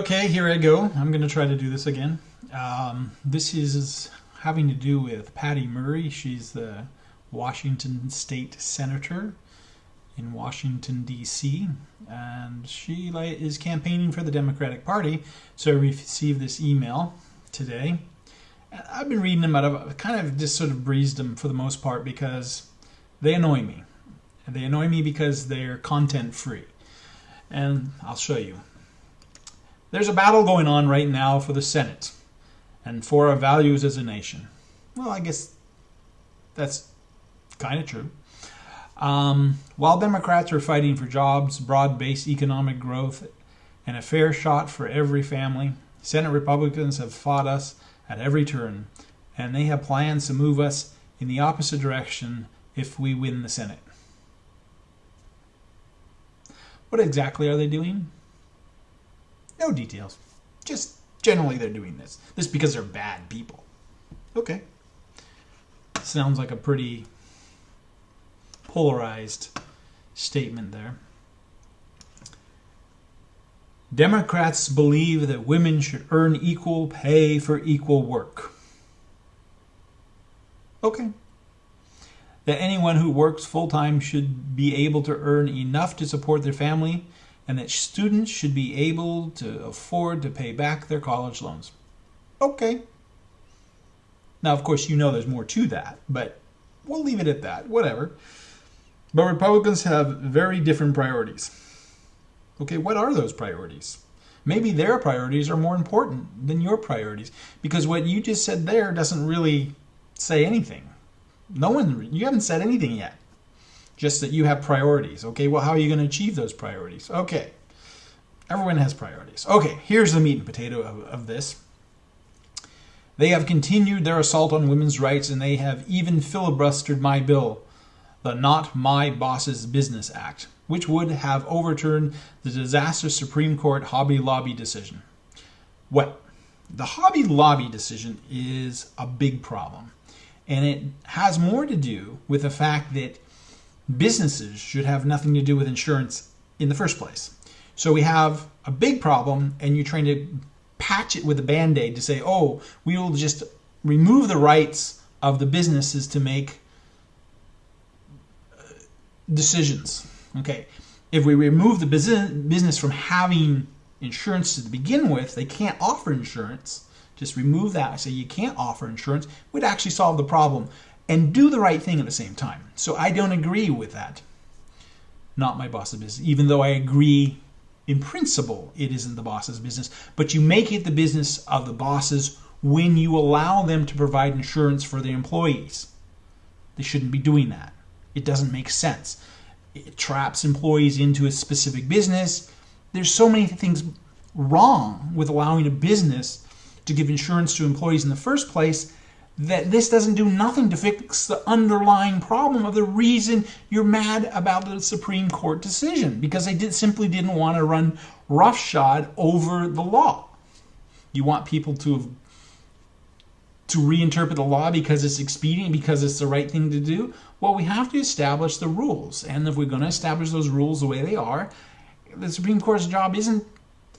Okay, here I go. I'm going to try to do this again. Um, this is having to do with Patty Murray. She's the Washington State Senator in Washington, D.C., and she is campaigning for the Democratic Party. So I received this email today. I've been reading them out of kind of just sort of breezed them for the most part because they annoy me. And they annoy me because they're content free. And I'll show you. There's a battle going on right now for the Senate and for our values as a nation. Well, I guess that's kind of true. Um, while Democrats are fighting for jobs, broad based economic growth, and a fair shot for every family, Senate Republicans have fought us at every turn, and they have plans to move us in the opposite direction if we win the Senate. What exactly are they doing? No details. Just generally they're doing this. This because they're bad people. Okay. Sounds like a pretty polarized statement there. Democrats believe that women should earn equal pay for equal work. Okay. That anyone who works full time should be able to earn enough to support their family and that students should be able to afford to pay back their college loans. Okay. Now, of course, you know there's more to that, but we'll leave it at that. Whatever. But Republicans have very different priorities. Okay, what are those priorities? Maybe their priorities are more important than your priorities because what you just said there doesn't really say anything. No one, you haven't said anything yet just that you have priorities. Okay, well, how are you going to achieve those priorities? Okay, everyone has priorities. Okay, here's the meat and potato of, of this. They have continued their assault on women's rights and they have even filibustered my bill, the Not My Boss's Business Act, which would have overturned the disastrous Supreme Court Hobby Lobby decision. Well, the Hobby Lobby decision is a big problem, and it has more to do with the fact that businesses should have nothing to do with insurance in the first place. So we have a big problem, and you're trying to patch it with a band aid to say, oh, we will just remove the rights of the businesses to make uh, decisions. Okay, if we remove the business business from having insurance to begin with, they can't offer insurance. Just remove that. I say you can't offer insurance. Would actually solve the problem and do the right thing at the same time. So I don't agree with that. Not my boss's business, even though I agree in principle it isn't the boss's business. But you make it the business of the bosses when you allow them to provide insurance for their employees. They shouldn't be doing that. It doesn't make sense. It traps employees into a specific business. There's so many things wrong with allowing a business to give insurance to employees in the first place that this doesn't do nothing to fix the underlying problem of the reason you're mad about the Supreme Court decision because they did simply didn't want to run roughshod over the law. You want people to to reinterpret the law because it's expedient because it's the right thing to do. Well, we have to establish the rules, and if we're going to establish those rules the way they are, the Supreme Court's job isn't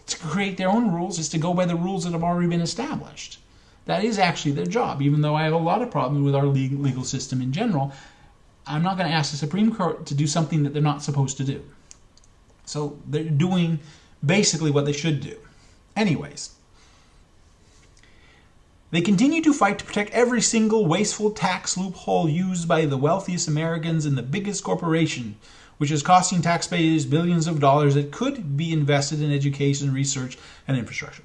to create their own rules; it's to go by the rules that have already been established. That is actually their job, even though I have a lot of problems with our legal system in general. I'm not going to ask the Supreme Court to do something that they're not supposed to do. So they're doing basically what they should do. Anyways, they continue to fight to protect every single wasteful tax loophole used by the wealthiest Americans and the biggest corporation, which is costing taxpayers billions of dollars that could be invested in education, research, and infrastructure.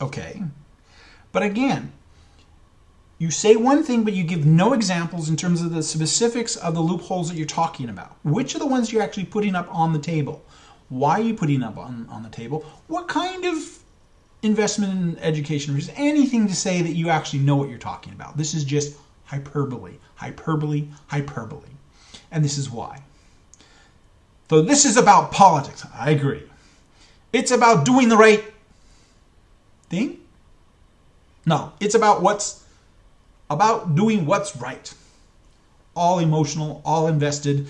Okay, but again, you say one thing, but you give no examples in terms of the specifics of the loopholes that you're talking about. Which are the ones you're actually putting up on the table? Why are you putting up on, on the table? What kind of investment in education is anything to say that you actually know what you're talking about? This is just hyperbole, hyperbole, hyperbole. And this is why. So this is about politics. I agree. It's about doing the right thing no, it's about what's about doing what's right. All emotional, all invested.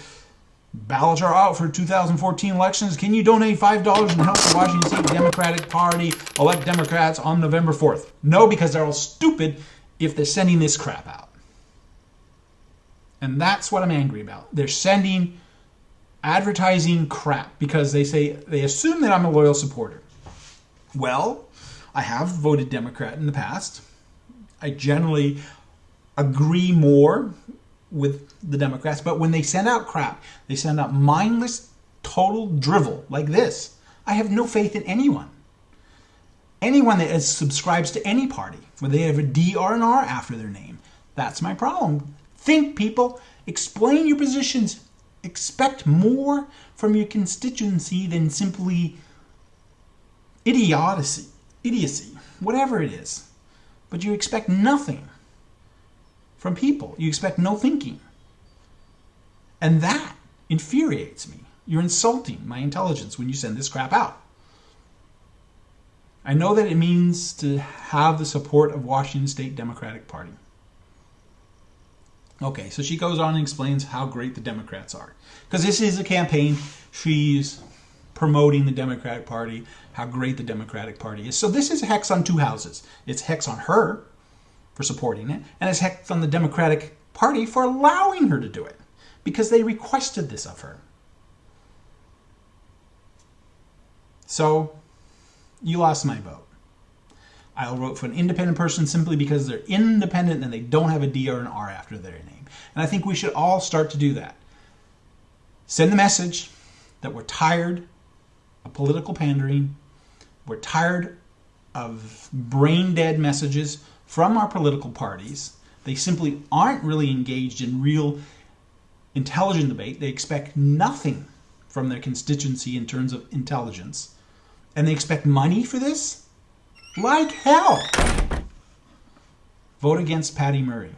Ballots are out for 2014 elections. Can you donate $5 and help the Washington State Democratic Party elect Democrats on November 4th. No, because they're all stupid if they're sending this crap out. And that's what I'm angry about. They're sending advertising crap because they say they assume that I'm a loyal supporter. Well, I have voted Democrat in the past. I generally agree more with the Democrats, but when they send out crap, they send out mindless, total drivel like this. I have no faith in anyone. Anyone that subscribes to any party, where they have a D or an R after their name. That's my problem. Think, people. Explain your positions. Expect more from your constituency than simply idiocy, idiocy, whatever it is. But you expect nothing from people. You expect no thinking. And that infuriates me. You're insulting my intelligence when you send this crap out. I know that it means to have the support of Washington State Democratic Party. Okay, so she goes on and explains how great the Democrats are. Because this is a campaign. She's promoting the Democratic Party, how great the Democratic Party is. So this is hex on two houses. It's hex on her for supporting it, and it's hex on the Democratic Party for allowing her to do it because they requested this of her. So you lost my vote. I'll vote for an independent person simply because they're independent and they don't have a D or an R after their name. And I think we should all start to do that. Send the message that we're tired political pandering, we're tired of brain dead messages from our political parties. They simply aren't really engaged in real intelligent debate. They expect nothing from their constituency in terms of intelligence. And they expect money for this? Like hell! Vote against Patty Murray.